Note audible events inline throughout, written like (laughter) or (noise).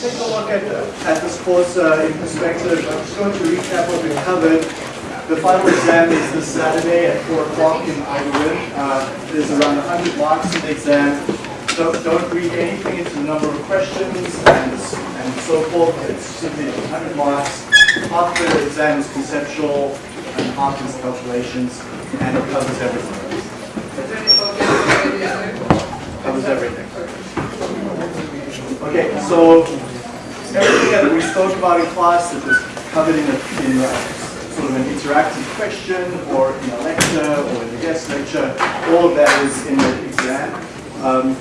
take a look at, at this course uh, in perspective. I'm just going to recap what we've covered. The final exam is this Saturday at 4 o'clock in Ireland. Uh, there's around 100 marks in the exam. So don't read anything into the number of questions and, and so forth. It's simply 100 marks. Half the exam is conceptual and half is calculations, and it covers everything. Covers everything. Okay, so everything that we spoke about in class that was covered in, a, in a, sort of an interactive question or in a lecture or in a guest lecture, all of that is in the exam. Um,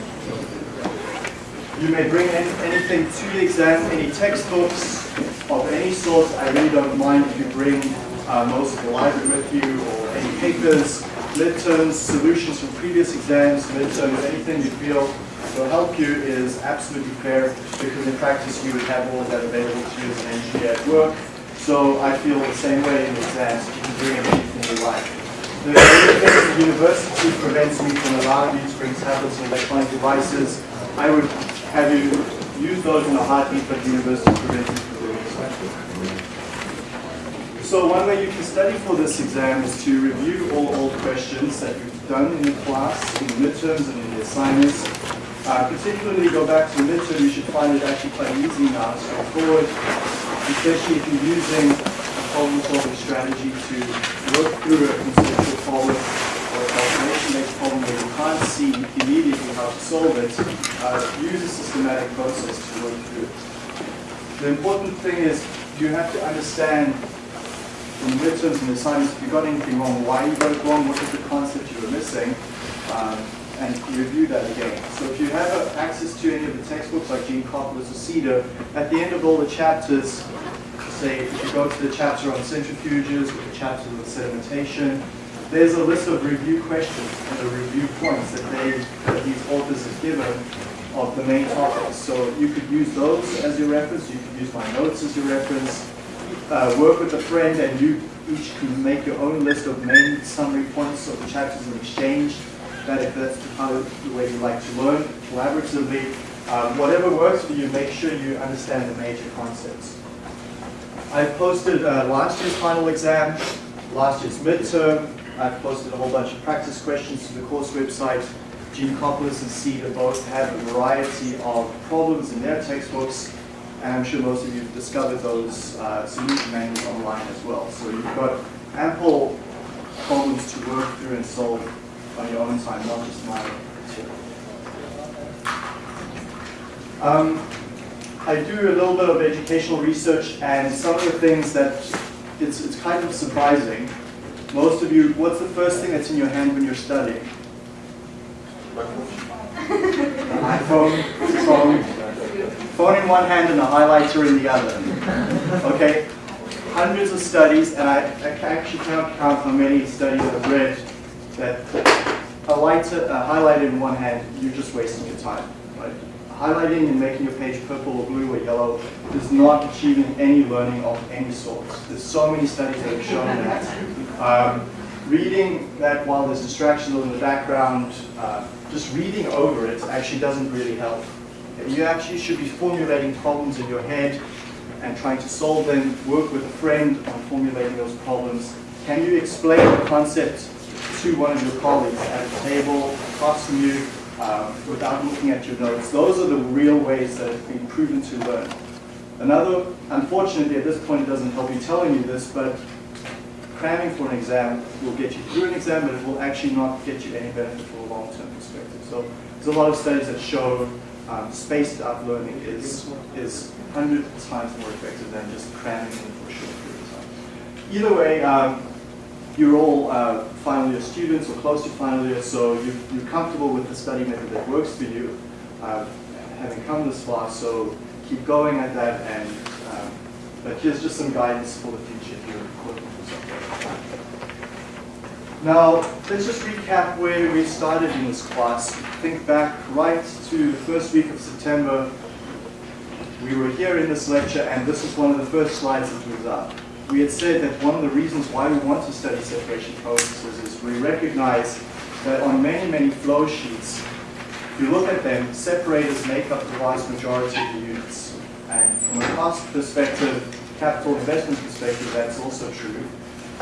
you may bring in anything to the exam, any textbooks of any sort. I really don't mind if you bring uh, most of the library with you or any papers, midterms, solutions from previous exams, midterms, anything you feel will help you is absolutely fair because in practice you would have all of that available to you as an engineer at work. So I feel the same way in exams. You can bring in anything you like. The the university prevents me from allowing you to bring tablets and electronic devices. I would have you use those in a heartbeat, but the university prevents you from doing so. So one way you can study for this exam is to review all old questions that you've done in the class, in the midterms and in the assignments. Uh, particularly go back to the midterm, you should find it actually quite easy now, straightforward, especially if you're using a problem-solving strategy to work through a conceptual problem or a calculation-based problem where you can't see immediately how to solve it, uh, use a systematic process to work through it. The important thing is you have to understand in the midterms and the assignments, if you got anything wrong, why you got it wrong, what was the concept you were missing, um, and review that again. So if you have uh, access to any of the textbooks like Geankoplis or Seader, at the end of all the chapters, say if you go to the chapter on centrifuges or the chapter on sedimentation, there's a list of review questions and the review points that they that these authors have given of the main topics. So you could use those as your reference, you could use my notes as your reference, uh, work with a friend and you each can make your own list of main summary points of the chapters and exchange that if that's of the way you like to learn collaboratively. Um, whatever works for you, make sure you understand the major concepts. I've posted uh, last year's final exam, last year's midterm. I've posted a whole bunch of practice questions to the course website. Geankoplis and Seader both have a variety of problems in their textbooks and I'm sure most of you have discovered those uh, solution manuals online as well. So you've got ample problems to work through and solve on your own time, not just my material. Um, I do a little bit of educational research and some of the things that it's, it's kind of surprising. Most of you, what's the first thing that's in your hand when you're studying? iPhone, phone, (laughs) phone in one hand and a highlighter in the other. Okay? Hundreds of studies, and I, I actually cannot count how many studies I've read that a, lighter, a highlighter in one hand, you're just wasting your time. Right? Highlighting and making your page purple or blue or yellow is not achieving any learning of any sort. There's so many studies that have shown that. Um, reading that while there's distractions in the background, uh, just reading over it actually doesn't really help. You actually should be formulating problems in your head and trying to solve them, work with a friend on formulating those problems. Can you explain the concept to one of your colleagues at a table, across from you, um, without looking at your notes? Those are the real ways that have been proven to learn. Another, unfortunately at this point it doesn't help me telling you this, but cramming for an exam will get you through an exam, but it will actually not get you any benefit from a long-term perspective. So there's a lot of studies that show um, spaced out learning is, is 100 times more effective than just cramming in for a short period of time. Either way, um, you're all uh, final year students or close to final year, so you, you're comfortable with the study method that works for you, uh, having come this far, so keep going at that, and um, but here's just some guidance for the future if you're for something. Now, let's just recap where we started in this class. Think back right to the first week of September. We were here in this lecture, and this is one of the first slides that was up. We had said that one of the reasons why we want to study separation processes is we recognize that on many, many flow sheets, if you look at them, separators make up the vast majority of the units. And from a cost perspective, capital investment perspective, that's also true.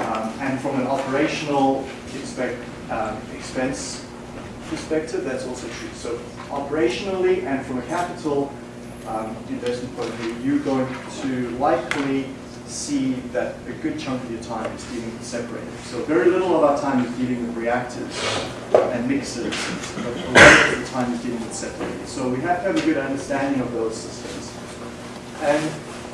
Um, and from an operational expect, um, expense perspective, that's also true. So operationally and from a capital um, investment point of view, you're going to likely see that a good chunk of your time is dealing with separators. So very little of our time is dealing with reactors and mixers, but a lot of the time is dealing with separators. So we have to have a good understanding of those systems. And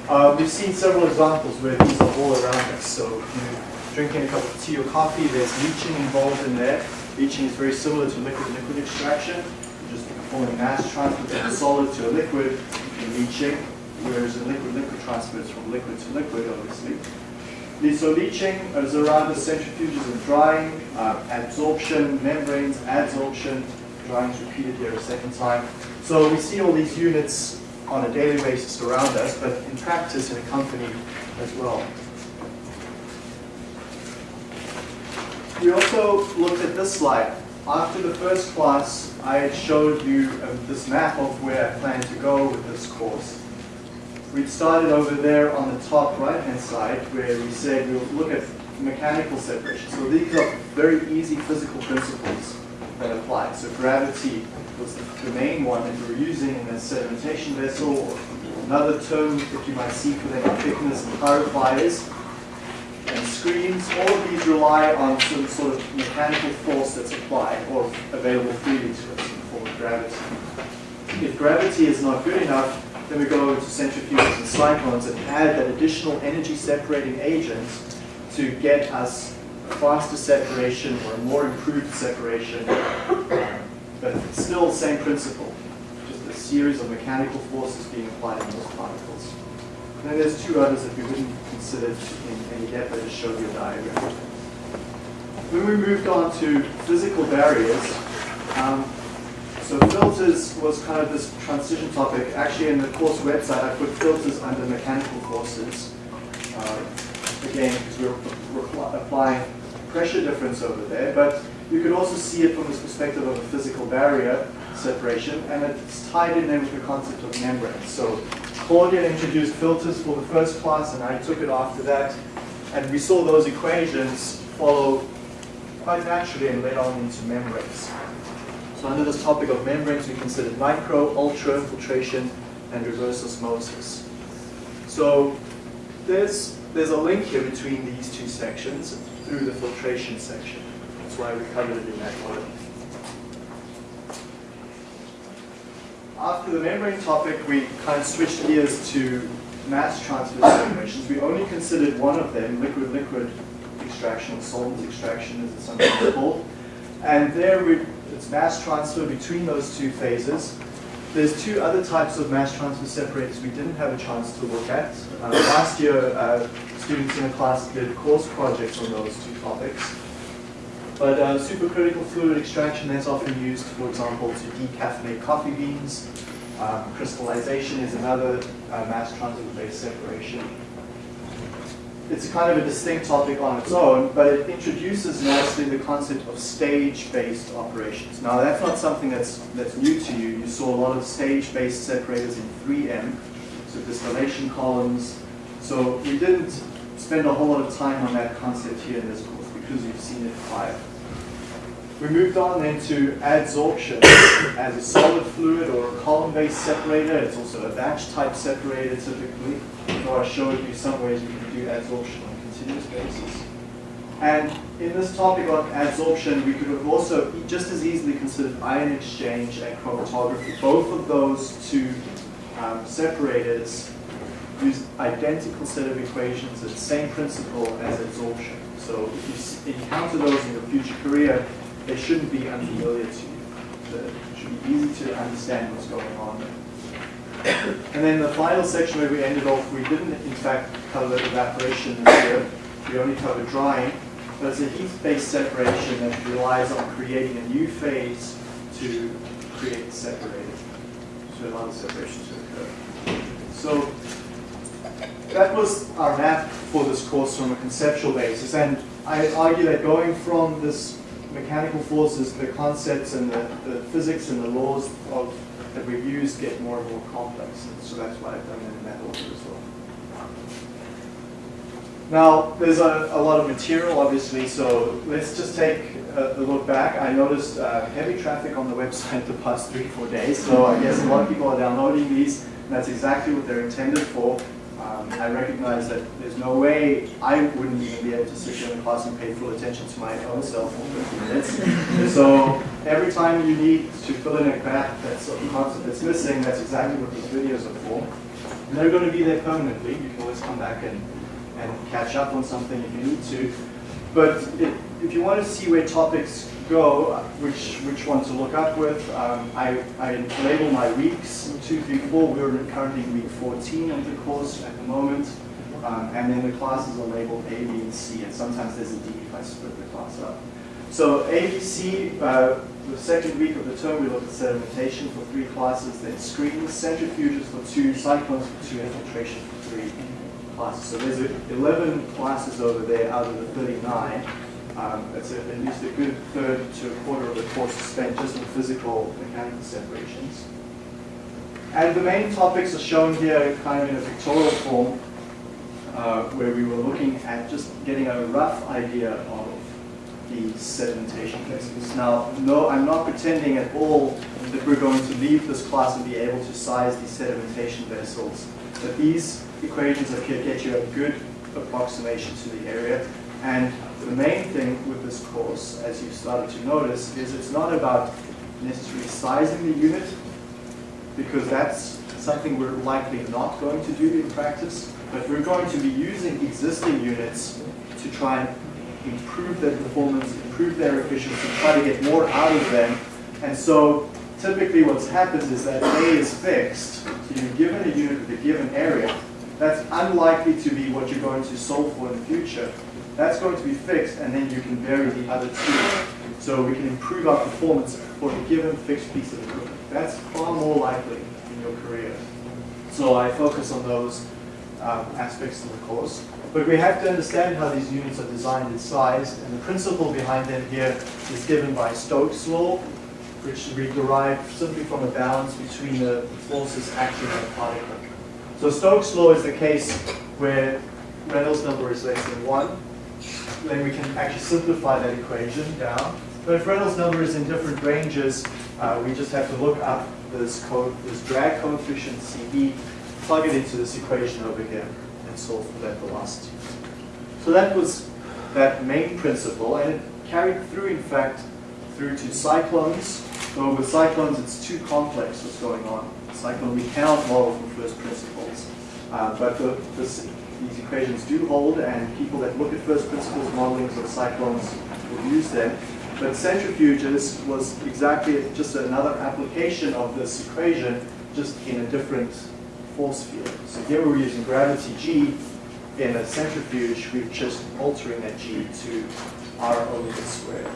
uh, we've seen several examples where these are all around us. So you know, drinking a cup of tea or coffee, there's leaching involved in there. Leaching is very similar to liquid-liquid extraction. You're just performing mass transfer from a solid to a liquid in leaching whereas in liquid-liquid transfer it's from liquid to liquid, obviously. So leaching is around the centrifuges and drying, uh, adsorption, membranes, adsorption, drying is repeated here a second time. So we see all these units on a daily basis around us, but in practice in a company as well. We also looked at this slide. After the first class, I had showed you uh, this map of where I plan to go with this course we started over there on the top right-hand side where we said we'll look at mechanical separation. So these are very easy physical principles that apply. So gravity was the, main one that we were using in a sedimentation vessel, another term that you might see for them are thickeners and clarifiers screens. All of these rely on some sort of mechanical force that's applied or available freely to us in the form of gravity. If gravity is not good enough, then we go to centrifuges and cyclones and add that additional energy separating agent to get us a faster separation or a more improved separation. But it's still the same principle, just a series of mechanical forces being applied in those particles. And then there's two others that we wouldn't consider in any depth, I just showed you a diagram. When we moved on to physical barriers, um, so filters was kind of this transition topic. Actually, in the course website, I put filters under mechanical forces. Uh, again, because we're applying pressure difference over there. But you could also see it from this perspective of a physical barrier separation, and it's tied in there with the concept of membranes. So Claudia introduced filters for the first class, and I took it after that. And we saw those equations follow quite naturally and led on into membranes. So under this topic of membranes, we considered micro, ultra filtration, and reverse osmosis. So there's, there's a link here between these two sections through the filtration section. That's why we covered it in that order. After the membrane topic, we kind of switched gears to mass transfer separations. We only considered one of them, liquid-liquid extraction, or solvent extraction as it's sometimes called. And there we it's mass transfer between those two phases. There's two other types of mass transfer separators we didn't have a chance to look at. Uh, last year, uh, students in the class did course projects on those two topics. But uh, supercritical fluid extraction is often used, for example, to decaffeinate coffee beans. Um, crystallization is another uh, mass transfer-based separation it's kind of a distinct topic on its own, but it introduces nicely the concept of stage-based operations. Now, that's not something that's, that's new to you. You saw a lot of stage-based separators in 3M, so distillation columns. So we didn't spend a whole lot of time on that concept here in this course because you've seen it prior. We moved on then to adsorption as a solid fluid or a column-based separator. It's also a batch type separator typically. So I showed you some ways you can do adsorption on a continuous basis. And in this topic on adsorption, we could have also just as easily considered ion exchange and chromatography. Both of those two um, separators use identical set of equations, the same principle as adsorption. So if you encounter those in your future career, they shouldn't be unfamiliar to you. It should be easy to understand what's going on. And then the final section where we ended off, we didn't in fact cover evaporation year. We only covered drying. But it's a heat-based separation that relies on creating a new phase to create the separator. So allow the separation to occur. So that was our map for this course from a conceptual basis. And I argue that going from this mechanical forces, the concepts and the, the physics and the laws of that we've used get more and more complex. And so that's why I've done it in that order as well. Now, there's a, a lot of material, obviously, so let's just take a, a look back. I noticed uh, heavy traffic on the website the past three, four days, so I guess a lot of people are downloading these, and that's exactly what they're intended for. Um, I recognize that there's no way I wouldn't even be able to sit here in class and pay full attention to my own self for 15 minutes. so every time you need to fill in a gap that's a concept that's missing, that's exactly what these videos are for. And they're going to be there permanently. You can always come back and and catch up on something if you need to. But it, if you want to see where topics go, which which one to look up with, um, I, I label my weeks, two, three, four. We're currently week 14 of the course at the moment. Um, and then the classes are labeled A, B, and C, and sometimes there's a D if I split the class up. So A, B, C, uh, the second week of the term we look at sedimentation for three classes, then screens, centrifuges for two, cyclones for two, infiltration for three classes. So there's 11 classes over there out of the 39. Um, it's a, at least a good third to a quarter of the course spent just on physical mechanical separations. And the main topics are shown here kind of in a pictorial form, uh, where we were looking at just getting a rough idea of the sedimentation vessels. Now, no, I'm not pretending at all that we're going to leave this class and be able to size these sedimentation vessels. But these equations up here get you a good approximation to the area. And the main thing with this course, as you've started to notice, is it's not about necessarily sizing the unit, because that's something we're likely not going to do in practice, but we're going to be using existing units to try and improve their performance, improve their efficiency, try to get more out of them. And so typically what happens is that A is fixed, so you're given a unit with a given area, that's unlikely to be what you're going to solve for in the future. That's going to be fixed, and then you can vary the other two. So we can improve our performance for a given fixed piece of equipment. That's far more likely in your career. So I focus on those um, aspects of the course. But we have to understand how these units are designed and sized, and the principle behind them here is given by Stokes' law, which we derive simply from a balance between the forces acting on a particle. So Stokes' law is the case where Reynolds number is less than 1. Then we can actually simplify that equation down. But if Reynolds number is in different ranges, uh, we just have to look up this, this drag coefficient CD, plug it into this equation over here, and solve for that velocity. So that was that main principle, and it carried through, in fact, through to cyclones. So with cyclones, it's too complex what's going on. Cyclone we cannot model from first principles. Uh, but the, this, these equations do hold, and people that look at first principles modelings of cyclones will use them. But centrifuges was exactly just another application of this equation, just in a different force field. So here we're using gravity G. In a centrifuge, we're just altering that G to R omega squared.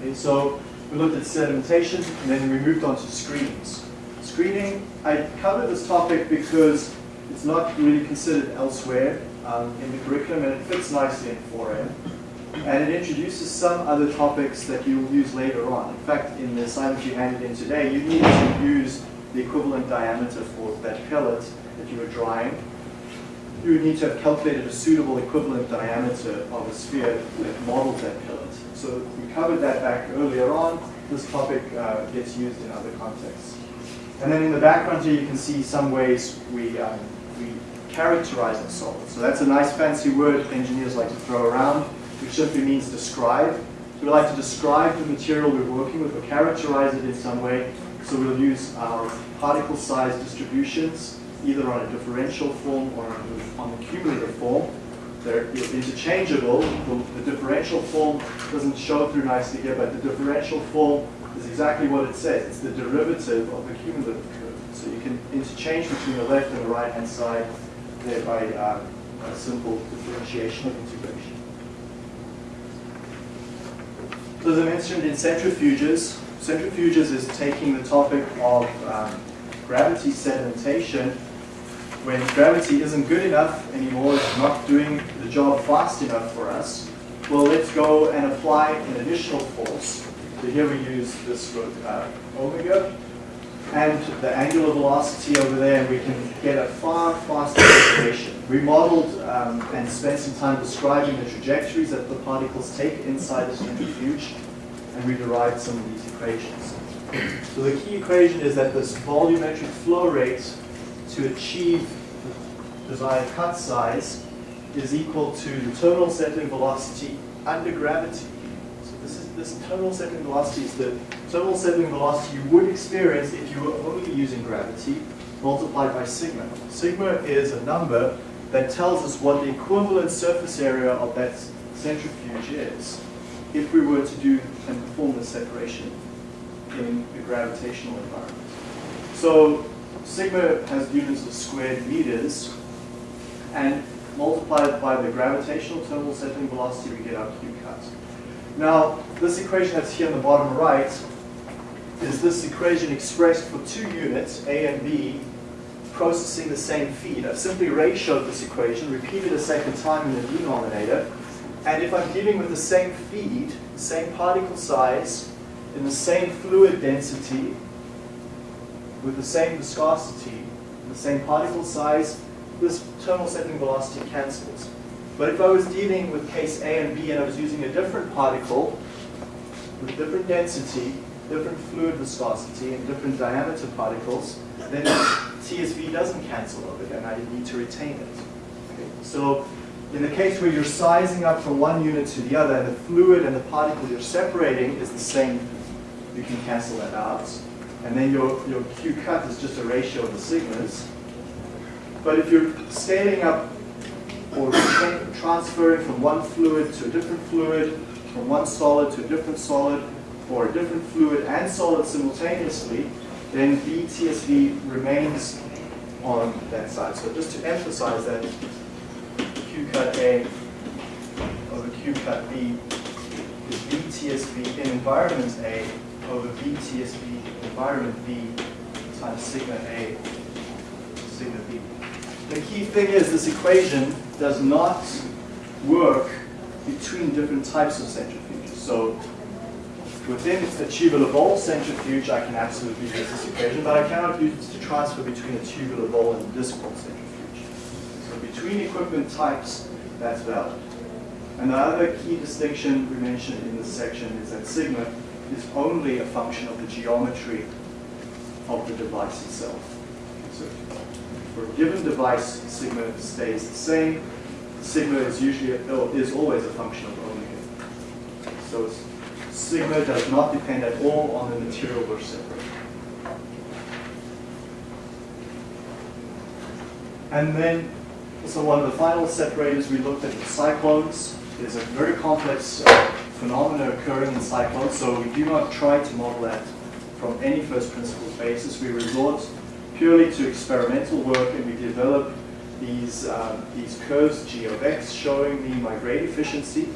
Okay, so we looked at sedimentation, and then we moved on to screens. Screening, I covered this topic because it's not really considered elsewhere um, in the curriculum, and it fits nicely in 4M. And it introduces some other topics that you'll use later on. In fact, in the assignment you handed in today, you need to use the equivalent diameter for that pellet that you were drying. You would need to have calculated a suitable equivalent diameter of a sphere that models that pellet. So we covered that back earlier on. This topic uh, gets used in other contexts. And then in the background here, you can see some ways we, um, we characterize a solid. So that's a nice fancy word engineers like to throw around, which simply means describe. So we like to describe the material we're working with or characterize it in some way. So we'll use our particle size distributions, either on a differential form or on the cumulative form. They're interchangeable. The, the differential form doesn't show through nicely here, but the differential form is exactly what it says. It's the derivative of the cumulative. So you can interchange between the left and the right hand side there by uh, a simple differentiation of integration. So as I mentioned in centrifuges, centrifuges is taking the topic of um, gravity sedimentation when gravity isn't good enough anymore, it's not doing the job fast enough for us, well, let's go and apply an additional force. So here we use this uh, omega, and the angular velocity over there, and we can get a far faster separation. We modeled um, and spent some time describing the trajectories that the particles take inside the centrifuge, and we derived some of these equations. So the key equation is that this volumetric flow rate to achieve the desired cut size is equal to the terminal settling velocity under gravity. So this is this terminal settling velocity is the terminal settling velocity you would experience if you were only using gravity multiplied by sigma. Sigma is a number that tells us what the equivalent surface area of that centrifuge is if we were to do and perform the separation in the gravitational environment. So sigma has units of squared meters, and multiplied by the gravitational terminal settling velocity, we get our Q cut. Now, this equation that's here on the bottom right is this equation expressed for two units, A and B, processing the same feed. I've simply ratioed this equation, repeated a second time in the denominator, and if I'm dealing with the same feed, same particle size, in the same fluid density, with the same viscosity, the same particle size, this terminal settling velocity cancels. But if I was dealing with case A and B and I was using a different particle with different density, different fluid viscosity, and different diameter particles, then TSV doesn't cancel over and I need to retain it. Okay? So in the case where you're sizing up from one unit to the other and the fluid and the particle you're separating is the same, you can cancel that out. And then your, your Q cut is just a ratio of the sigmas. But if you're scaling up or transferring from one fluid to a different fluid, from one solid to a different solid, or a different fluid and solid simultaneously, then VTSV remains on that side. So just to emphasize that, Q cut A over Q cut B is VTSV in environment A over VTSV environment B times sigma A sigma B. The key thing is this equation does not work between different types of centrifuges. So within It's a tubular bowl centrifuge, I can absolutely use this equation, but I cannot use it to transfer between a tubular bowl and a disc bowl centrifuge. So between equipment types, that's valid. And the other key distinction we mentioned in this section is that sigma is only a function of the geometry of the device itself. So for a given device, sigma stays the same. Sigma is usually a, is always a function of omega. So sigma does not depend at all on the material we're separating. And then, so one of the final separators we looked at was cyclones. There's a very complex uh, phenomena occurring in cyclones, so we do not try to model that from any first principles basis. We resort purely to experimental work and we develop these, um, these curves, G of x, showing the grade efficiency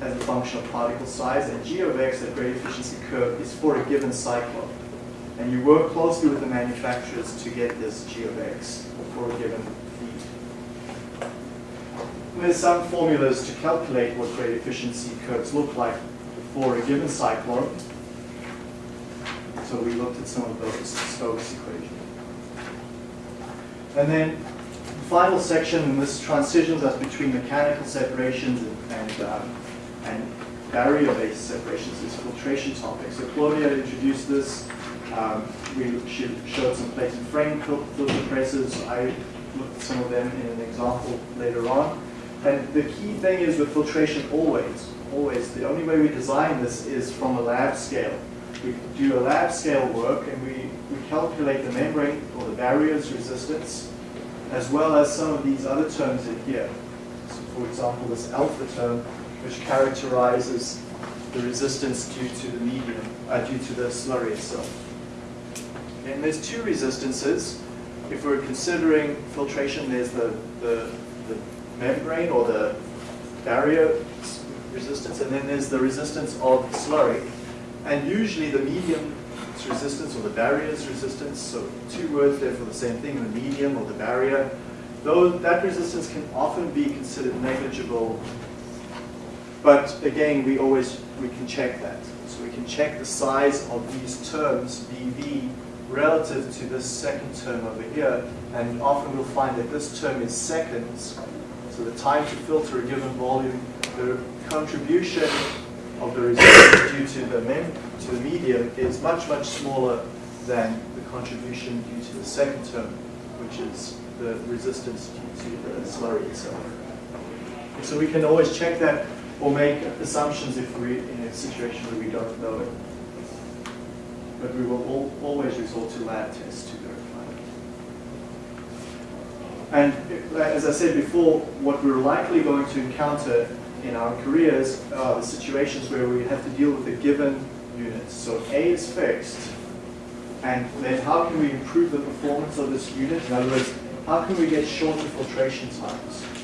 as a function of particle size, and G of x, that grade efficiency curve, is for a given cyclone. And you work closely with the manufacturers to get this G of x for a given feed. And there's some formulas to calculate what grade efficiency curves look like for a given cyclone. So we looked at some of those Stokes equations. And then the final section, and this transitions us between mechanical separations and, and, um, and barrier-based separations, is filtration topic. So Claudia introduced this. Um, we showed some plate and frame filter presses. I looked at some of them in an example later on. And the key thing is with filtration always, always, the only way we design this is from a lab scale. We do a lab scale work and we we calculate the membrane or the barrier's resistance, as well as some of these other terms in here. So for example, this alpha term, which characterizes the resistance due to the medium, uh, due to the slurry itself. And there's two resistances. If we're considering filtration, there's the, the, the membrane or the barrier resistance, and then there's the resistance of slurry. And usually the medium resistance or the barrier's resistance, so two words there for the same thing, the medium or the barrier, though that resistance can often be considered negligible, but again, we always, we can check that. So we can check the size of these terms, BV relative to this second term over here. And often we'll find that this term is seconds. So the time to filter a given volume, the contribution of the resistance due to the, mem to the medium is much, much smaller than the contribution due to the second term, which is the resistance due to the slurry itself. So we can always check that or make assumptions if we're in a situation where we don't know it. But we will al always resort to lab tests to verify it. And uh, as I said before, what we're likely going to encounter in our careers are the situations where we have to deal with a given unit. So A is fixed, and then how can we improve the performance of this unit? In other words, how can we get shorter filtration times?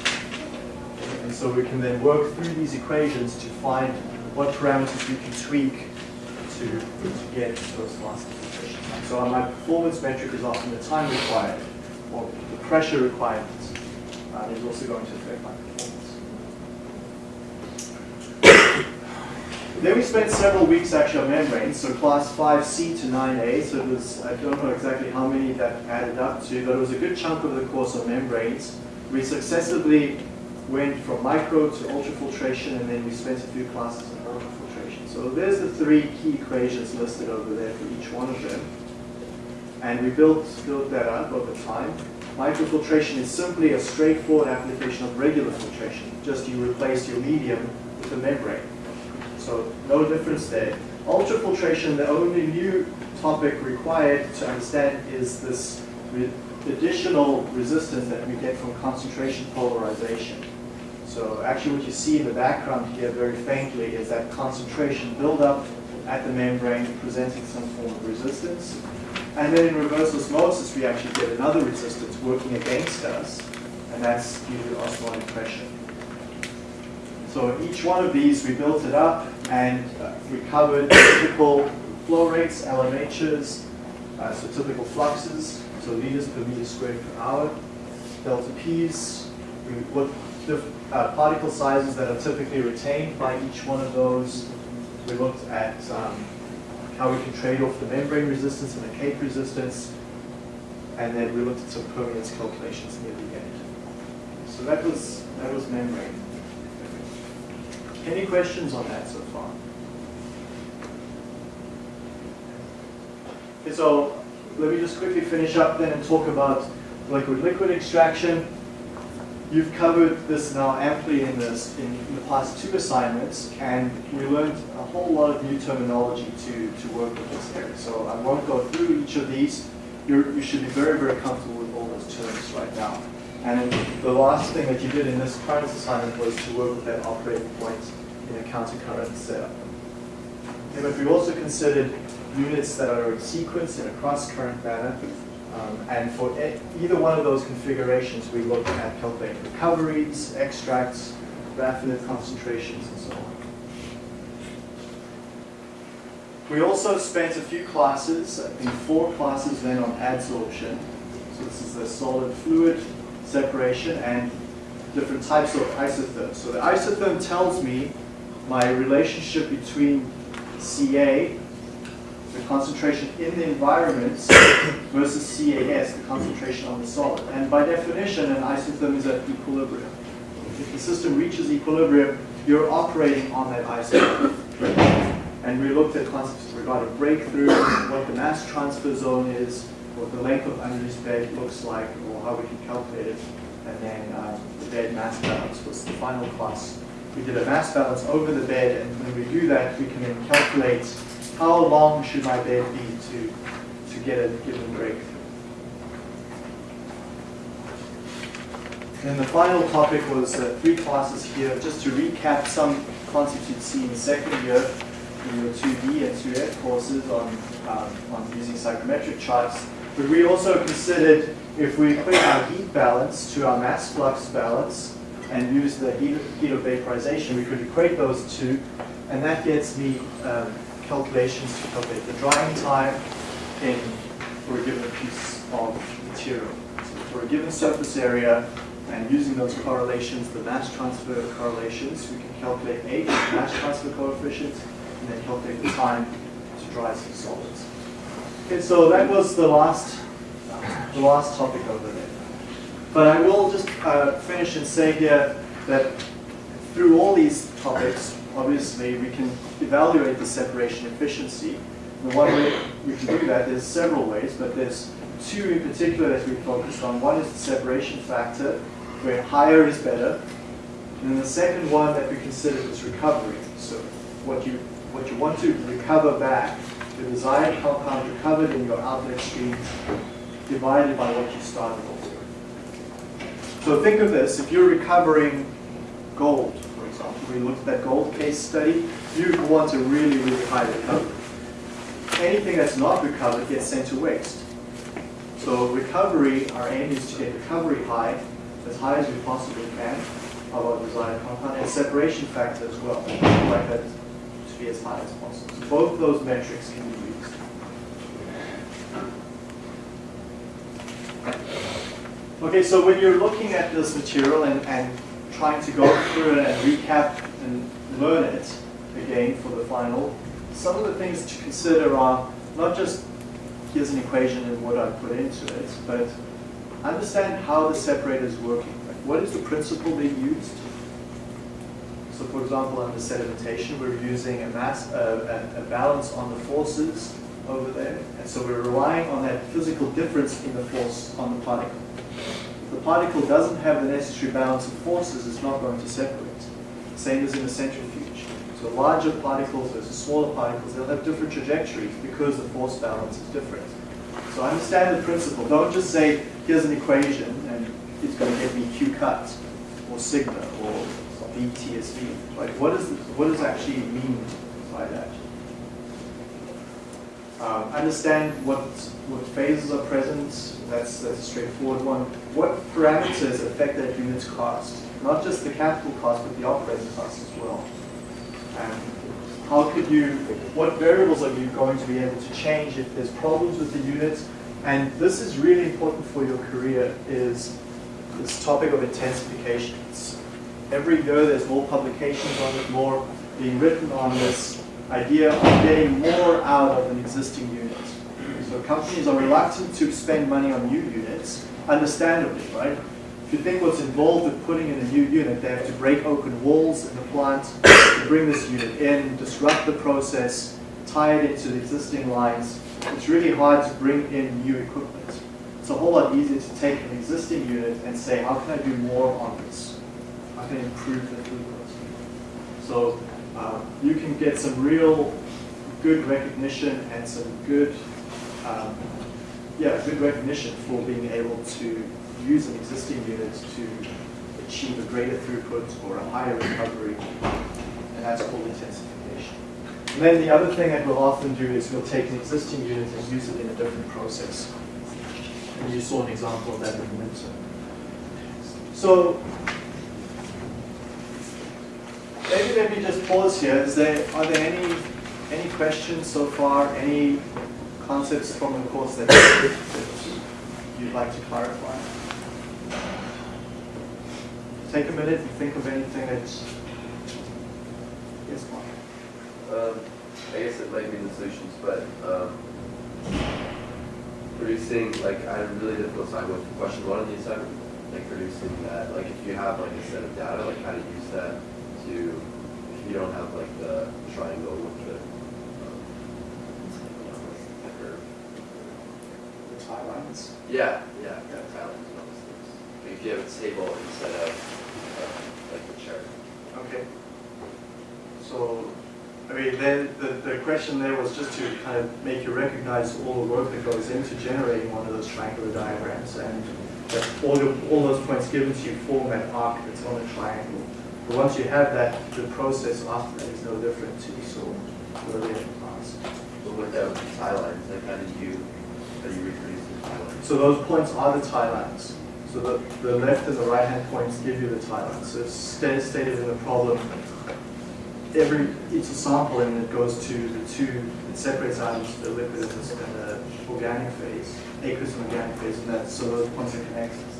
So we can then work through these equations to find what parameters we can tweak to, to get those faster filtration times. So my performance metric is often the time required, or the pressure requirements uh, is also going to affect my performance. Then we spent several weeks actually on membranes, so class 5C to 9A, so it was, I don't know exactly how many that added up to, but it was a good chunk of the course on membranes. We successively went from micro to ultrafiltration, and then we spent a few classes on ultrafiltration. So there's the three key equations listed over there for each one of them. And we built, built that up over time. Microfiltration is simply a straightforward application of regular filtration. Just you replace your medium with a membrane. So no difference there. Ultrafiltration, the only new topic required to understand is this additional resistance that we get from concentration polarization. So actually what you see in the background here very faintly is that concentration buildup at the membrane presenting some form of resistance. And then in reverse osmosis, we actually get another resistance working against us, and that's due to osmotic pressure. So each one of these, we built it up, and uh, we covered typical flow rates, LMHs, uh, so typical fluxes, so liters per meter squared per hour, delta P's, we uh, particle sizes that are typically retained by each one of those. We looked at um, how we can trade off the membrane resistance and the cake resistance, and then we looked at some permeance calculations near the end. So that was that was membrane. Any questions on that so far? Okay, so let me just quickly finish up then and talk about liquid-liquid extraction. You've covered this now amply in, this, in the past two assignments, and we learned a whole lot of new terminology to, to work with this area. So I won't go through each of these. You're, you should be very, very comfortable with all those terms right now. And the last thing that you did in this current assignment was to work with that operating point in a counter-current setup. Okay, but we also considered units that are in sequence in a cross-current manner. Um, and for e either one of those configurations, we looked at calculating recoveries, extracts, raffinate concentrations, and so on. We also spent a few classes, I think four classes then on adsorption. So this is the solid fluid separation and different types of isotherms. So the isotherm tells me my relationship between Ca, the concentration in the environment, versus CAS, the concentration on the solid. And by definition, an isotherm is at equilibrium. If the system reaches equilibrium, you're operating on that isotherm. And we looked at concepts regarding breakthrough, what the mass transfer zone is, what the length of unused bed looks like, or how we can calculate it. And then um, the bed mass balance was the final class we did a mass balance over the bed, and when we do that, we can then calculate how long should my bed be to, to get a given breakthrough. And the final topic was uh, three classes here, just to recap some concepts you'd see in second year in your 2D and 2F courses on, um, on using psychrometric charts. But we also considered if we equate our heat balance to our mass flux balance, and use the heat, heat of vaporization, we could equate those two, and that gets me um, calculations to calculate the drying time in for a given piece of material. So for a given surface area, and using those correlations, the mass transfer correlations, we can calculate H, mass transfer coefficient, and then calculate the time to dry some solids. Okay, so that was the last, the last topic over there. But I will just uh, finish and say here that through all these topics, obviously, we can evaluate the separation efficiency. The one way we can do that, there's several ways, but there's two in particular that we focused on. One is the separation factor, where higher is better. And then the second one that we considered is recovery. So what you, what you want to recover back, the desired compound recovered in your outlet stream divided by what you started with. So think of this, if you're recovering gold, we looked at that gold case study, you want a really, really high recovery. Anything that's not recovered gets sent to waste. So recovery, our aim is to get recovery high, as high as we possibly can, of our desired compound, and separation factor as well. We like that to be as high as possible. So both those metrics can be used. Okay, so when you're looking at this material and, and trying to go through it and recap and learn it again for the final, some of the things to consider are not just here's an equation and what I put into it, but understand how the separator is working. Like what is the principle being used? So for example, under sedimentation, we're using a mass, uh, a, a balance on the forces over there. And so we're relying on that physical difference in the force on the particle. If the particle doesn't have the necessary balance of forces, it's not going to separate. Same as in a centrifuge. So larger particles versus smaller particles, they'll have different trajectories because the force balance is different. So understand the principle. Don't just say, here's an equation and it's going to give me Q cut or sigma or VTSV. Right? What, is the, what does actually mean by that? Um, understand what, what phases are present. That's, that's a straightforward one. What parameters affect that unit's cost? Not just the capital cost, but the operating cost as well. And how could you, what variables are you going to be able to change if there's problems with the unit? And this is really important for your career is this topic of intensifications. Every year there's more publications on it, more being written on this idea of getting more out of an existing unit. So companies are reluctant to spend money on new units, understandably, right? If you think what's involved with putting in a new unit, they have to break open walls in the plant, to bring this unit in, disrupt the process, tie it into the existing lines. It's really hard to bring in new equipment. It's a whole lot easier to take an existing unit and say, how can I do more on this? How can I improve the throughput? So um, you can get some real good recognition and some good, um, yeah, good recognition for being able to use an existing unit to achieve a greater throughput or a higher recovery, and that's called intensification. And then the other thing that we'll often do is we'll take an existing unit and use it in a different process. And you saw an example of that in the winter. So maybe let me just pause here. Is there are there any any questions so far? Any concepts from the course that, that you'd like to clarify? Take a minute and think of anything that's yes, Mark. Um, I guess it might be in the solutions, but um, producing like I had a really difficult time with question one on the assignment, like producing that. Like if you have like a set of data, like how to use that to if you don't have like the triangle with the um, the curve. The tie lines. Yeah, yeah, yeah, talent and all those things. Like if you have a table instead of uh, like the chart. Okay. So, I mean, then the, the question there was just to kind of make you recognize all the work that goes into generating one of those triangular diagrams and that all, your, all those points given to you form that arc that's on a triangle. But once you have that, the process often is no different to earlier in class. But without the tie lines, like how do you how do you reproduce the tie lines? So those points are the tie lines. So the, the left and the right hand points give you the tie lines. So it's stated in the problem, every, it's a sample and it goes to the two, it separates out into the liquid and the, and the organic phase, aqueous and organic phase, and that, so those points are connected.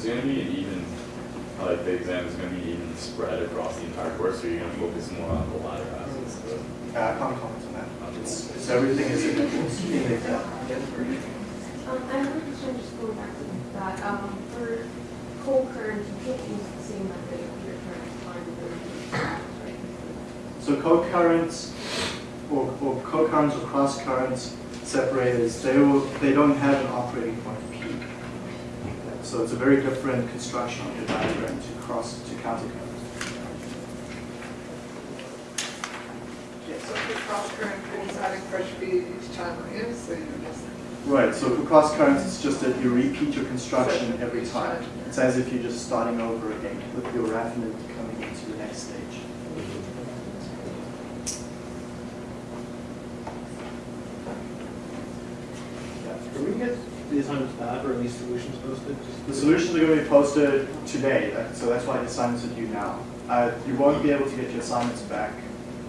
Is going to be an even, like the exam is going to be even spread across the entire course, or are you going to focus more on the latter aspects of it? Uh, I can't comment on that. It's, it's everything is in the, in exam. Um, I have a question, just going back to that, um, for co-current, you can't use the same method if you're trying the, right? So co-currents or, or co-currents or cross-currents separators, they will, they don't have an operating point peak. So it's a very different construction on your diagram to cross, to counter current. So for cross current, you're deciding fresh feed each time is, so you just. Right, so for cross currents, it's just that you repeat your construction every time. It's as if you're just starting over again with your raffinate coming into the next stage. Can we get the assignments back or at least solutions posted? Just- The solutions are going to be posted today, so that's why the assignments are due now. Uh, You won't be able to get your assignments back.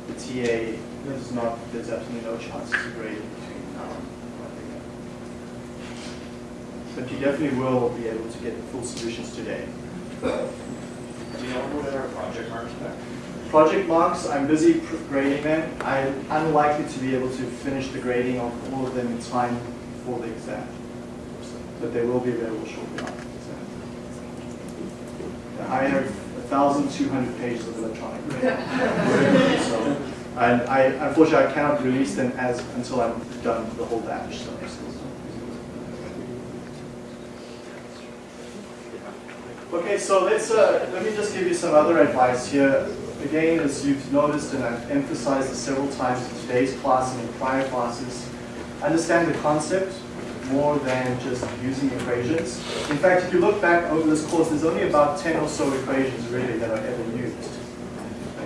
The TA is not, there's absolutely no chance to grade in between now and when they get. But you definitely will be able to get the full solutions today. Do you know when our project marks back? Project marks, I'm busy grading them. I'm unlikely to be able to finish the grading of all of them in time for the exam. But they will be available shortly after the exam. I have 1,200 pages of electronic. So, And I, unfortunately, I cannot release them as, until I'm done the whole batch. So. Okay, so let's, uh, let me just give you some other advice here. Again, as you've noticed, and I've emphasized this several times in today's class and in prior classes, understand the concept more than just using equations. In fact, if you look back over this course, there's only about 10 or so equations really that are ever used.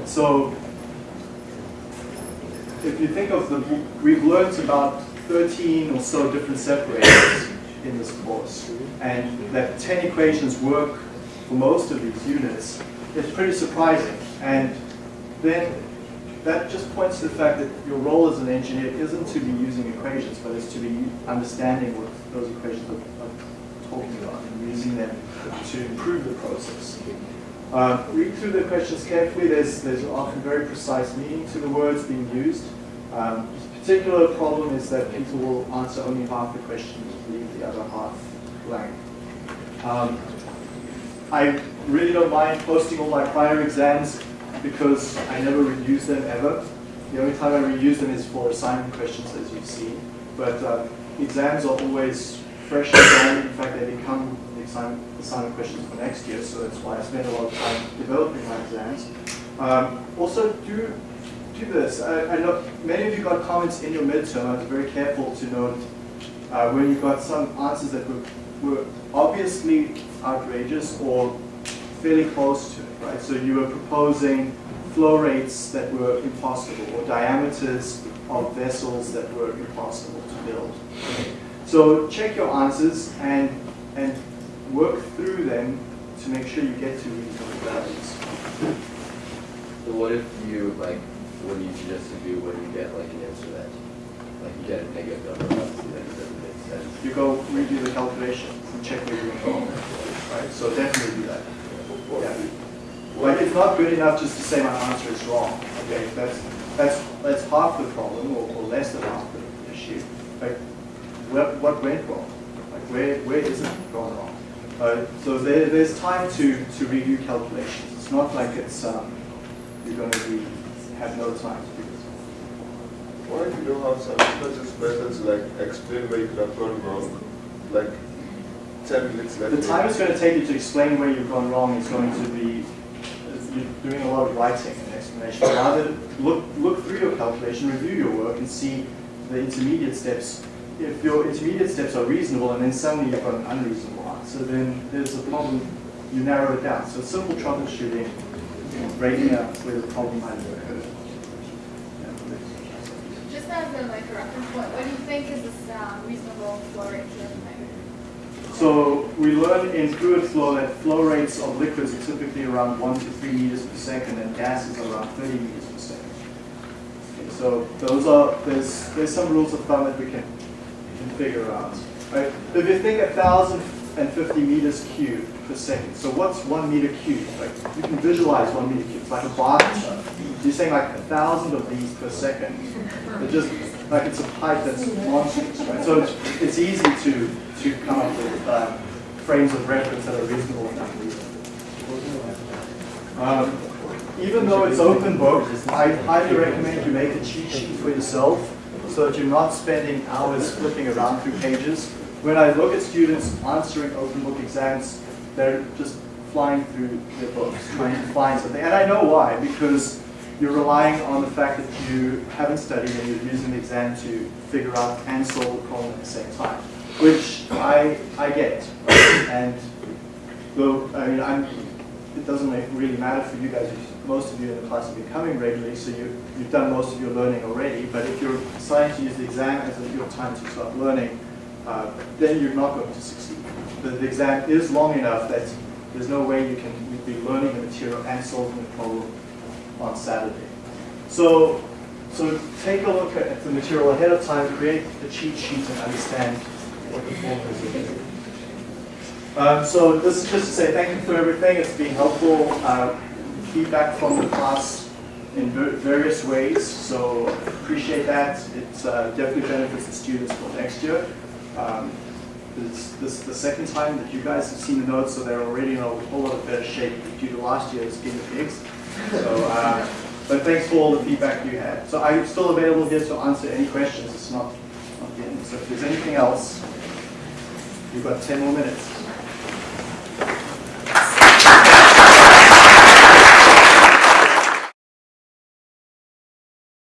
So, if you think of the, we've learned about 13 or so different separators in this course, and that 10 equations work for most of these units, it's pretty surprising. And then that just points to the fact that your role as an engineer isn't to be using equations, but it's to be understanding what those equations are, are talking about and using them to improve the process. Uh, read through the questions carefully. There's, there's often very precise meaning to the words being used. Um, particular problem is that people will answer only half the question, leave the other half blank. Um, I really don't mind posting all my prior exams because I never reuse them ever. The only time I reuse them is for assignment questions, as you've seen. But uh, exams are always fresh again. In fact, they become the assignment, assignment questions for next year, so that's why I spend a lot of time developing my exams. Um, also, do do this. I, I know many of you got comments in your midterm. I was very careful to note uh, when you got some answers that were, were obviously outrageous or fairly close to it, right? So you were proposing flow rates that were impossible or diameters of vessels that were impossible to build. So check your answers and, and work through them to make sure you get to reasonable values. So what if you, like, when you suggest to do, when you get like an answer that, like you get a negative number, obviously that doesn't make sense. You go redo the calculation and check where you're wrong, right? So definitely do that. Yeah. Like it's not good enough just to say my answer is wrong. Okay, that's that's that's half the problem or, or less than half the issue. Like what what went wrong? Like where where is it gone wrong? Uh, so there, there's time to to review calculations. It's not like it's um, you're going to be have no time to do this. What if you don't have some such methods like explain where you could have gone wrong, like ten minutes left? The time it's going to take you to explain where you've gone wrong is going to be, you're doing a lot of writing and explanation. Rather, look, look through your calculation, review your work, and see the intermediate steps. If your intermediate steps are reasonable and then suddenly you've got an unreasonable answer, then there's a problem, you narrow it down. So simple troubleshooting, breaking up where the problem might have occurred. Just as a reference point, what do you think is this um, reasonable flow rate? So we learn in fluid flow that flow rates of liquids are typically around 1 to 3 meters per second and gases around 30 meters per second. Okay, so those are, there's, there's some rules of thumb that we can, can figure out. Right? If you think 1,050 meters cubed per second, so what's 1 meter cubed? Like, you can visualize 1 meter cubed, it's like a bathtub. you're saying like a thousand of these per second. It just, like it's a pipe that's monstrous, right? So it's, it's easy to, to come up with uh, frames of reference that are reasonable enough. Um, even though it's open book, I highly recommend you make a cheat sheet for yourself so that you're not spending hours flipping around through pages. When I look at students answering open book exams, they're just flying through their books, trying to find something. And I know why, because you're relying on the fact that you haven't studied and you're using the exam to figure out and solve the problem at the same time, which I, I get. And though, I mean, I'm, it doesn't really matter for you guys. Most of you in the class have been coming regularly, so you, you've done most of your learning already. But if you're deciding to use the exam as your time to start learning, uh, then you're not going to succeed. The, the exam is long enough that there's no way you can be learning the material and solving the problem on Saturday. So, so take a look at the material ahead of time, create the cheat sheet and understand Um, so this is just to say thank you for everything. It's been helpful. Uh, feedback from the class in ver- various ways. So appreciate that. It uh, definitely benefits the students for next year. Um, this, this is the second time that you guys have seen the notes, so they're already in a whole lot better shape due to last year's guinea pigs. So, uh, but thanks for all the feedback you had. So I'm still available here to answer any questions. It's not, end. So if there's anything else, you've got 10 more minutes.